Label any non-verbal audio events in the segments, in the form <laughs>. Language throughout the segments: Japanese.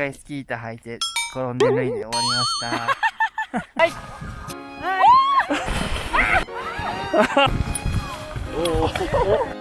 回スキー板履いて転んで脱いで終わりました。はい。<laughs> おお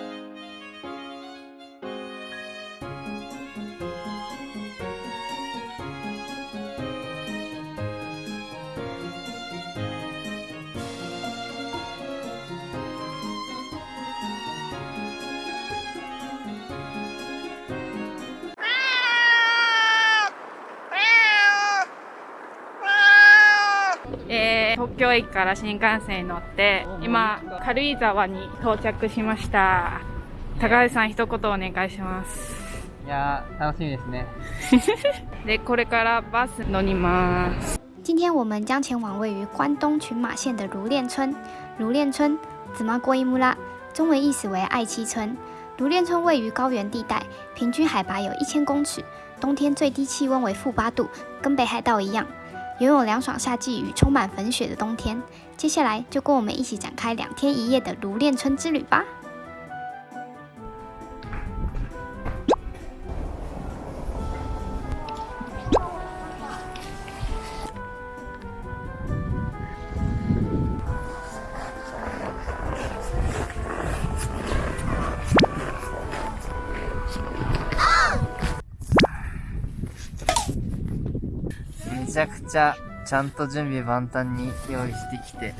東京駅から新幹線に乗って今軽井沢に到着しました高橋さん一言お願いしますいや楽しみですね <laughs> でこれからバス乗ります今天我们将前往位于关东群马县的如恋村。如恋村，紫麻国伊木拉，中文意思为爱妻村。如恋村位于高原地带，平均海拔有一千公尺，冬天最低气温为负八度，跟北海道一样。拥有凉爽夏季与充满粉雪的冬天，接下来就跟我们一起展开两天一夜的炉恋村之旅吧。ちゃくちゃちゃんと準備万端に用意してきて、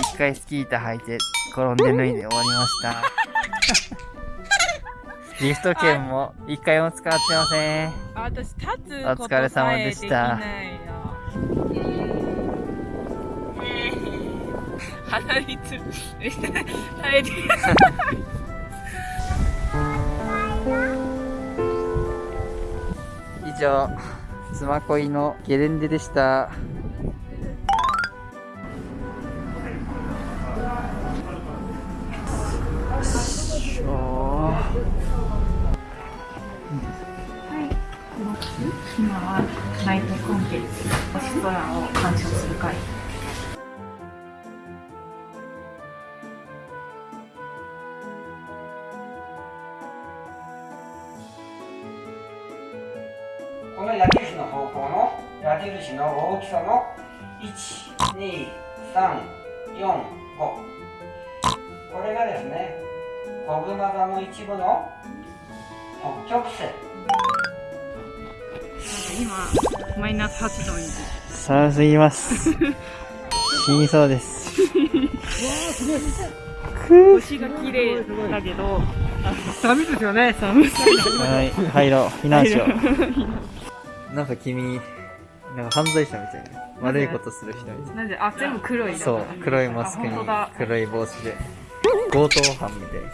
一回スキー板履いて転んで脱いで終わりました。<laughs> リフト券も一回も使ってません。私立つお疲れ様でした。鼻につ、耐えて。<laughs> 以上。スマコイのゲレンデでした。今はナイトコンテンツ星空をこの矢印の方向の矢印の大きさの12345これがですねコブマ座の一部の北極星今マイナス8度に。寒すぎます死にそうです。<laughs> 星が綺麗だけど。寒いですよね。寒すぎはい入ろう避難しようなんか君、なんか犯罪者みたいな。悪いことする人みたいな。なんで、あ、全部黒いそう、黒いマスクに黒い帽子で。強盗犯みたいな。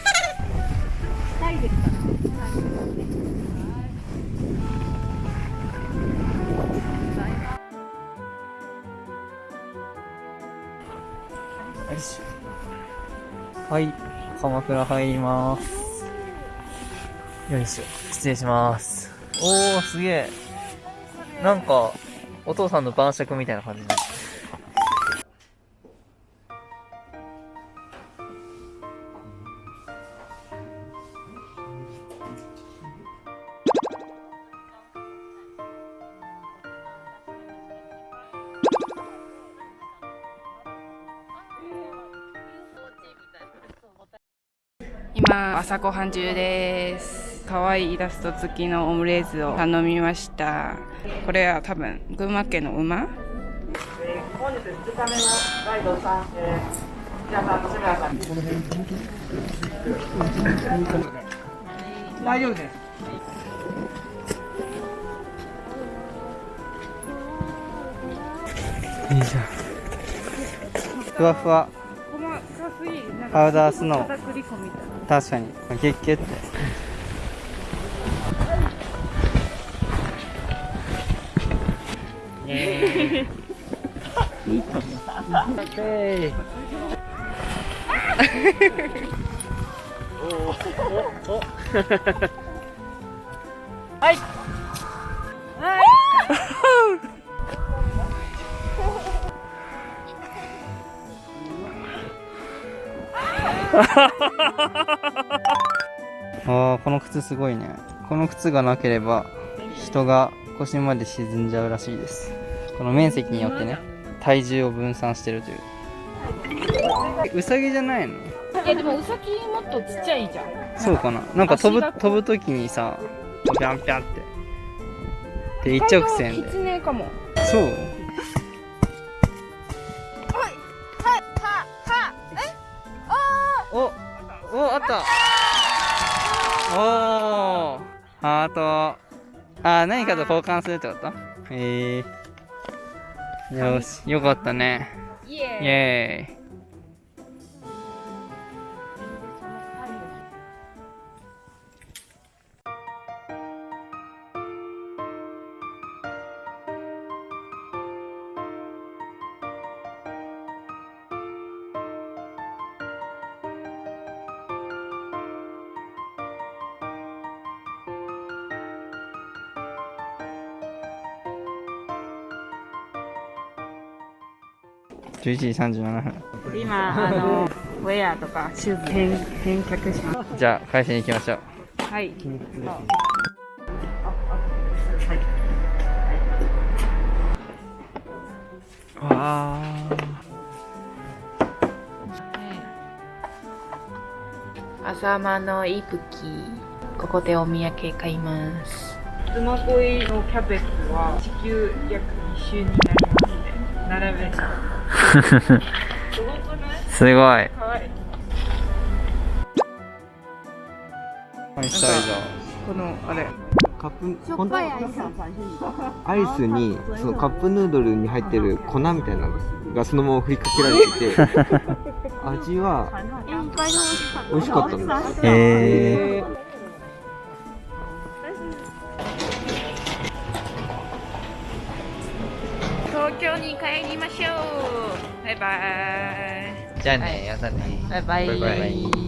はい、鎌倉入ります。よいしょ、失礼します。おー、すげえ。なんか、お父さんの晩酌みたいな感じになって今朝ごはん中です。可愛いイラスト付きのオムレーズを頼みました。これは多分群馬県の馬、本日2日目のガイドさん、えー、皆さん村さん大丈夫です。いいじゃんふわふわパウダースノー確かにキュッキュってイいはいああこの靴すごいね。この靴がなければ人が腰まで沈んじゃうらしいです。この面積によってね体重を分散してるという。ウサギじゃないの？いやでもウサギもっとちっちゃいじゃん。そうかな？なんか飛ぶ飛ぶ時にさピャンピャンって。で一直線キでツネかも。そう。おおあった。おー。ハート。あー何かと交換するってこと？へえよし。よかったね。イイエーイエーイ11時37分。今あのウェアとかシューズ返返却します。じゃあ会社に行きましょう。はい。わあ浅間のイプキここでお土産買います。妻恋のキャベツは地球約2周になりますね並べた <laughs> すごい。すごいこのあれ。カップアイスにそのカップヌードルに入ってる粉みたいなのがそのまま振りかけられてて <laughs> 味は美味しかったんですダーへえ東京に帰りましょう。バイバイ。じゃあねやだね。バイバイ。バイバイ